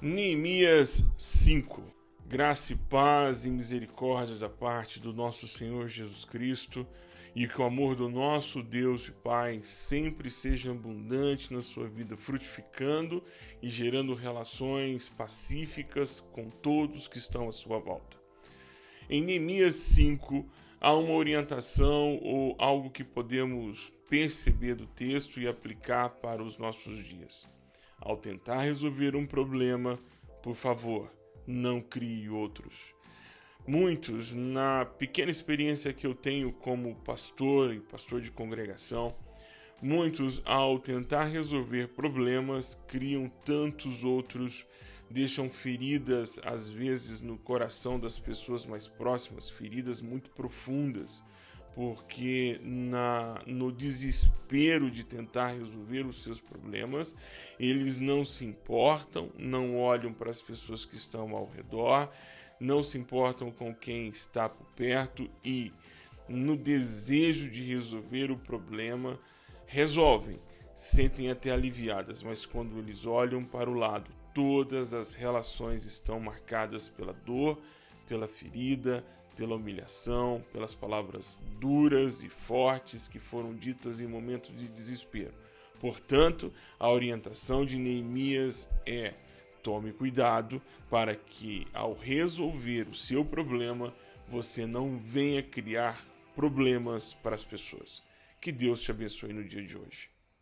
Neemias 5 Graça e paz e misericórdia da parte do nosso Senhor Jesus Cristo e que o amor do nosso Deus e Pai sempre seja abundante na sua vida, frutificando e gerando relações pacíficas com todos que estão à sua volta. Em Neemias 5 há uma orientação ou algo que podemos perceber do texto e aplicar para os nossos dias. Ao tentar resolver um problema, por favor, não crie outros. Muitos, na pequena experiência que eu tenho como pastor e pastor de congregação, muitos, ao tentar resolver problemas, criam tantos outros, deixam feridas, às vezes, no coração das pessoas mais próximas, feridas muito profundas porque na, no desespero de tentar resolver os seus problemas, eles não se importam, não olham para as pessoas que estão ao redor, não se importam com quem está por perto e, no desejo de resolver o problema, resolvem, sentem até aliviadas, mas quando eles olham para o lado, todas as relações estão marcadas pela dor, pela ferida, pela humilhação, pelas palavras duras e fortes que foram ditas em momentos de desespero. Portanto, a orientação de Neemias é: tome cuidado para que, ao resolver o seu problema, você não venha criar problemas para as pessoas. Que Deus te abençoe no dia de hoje.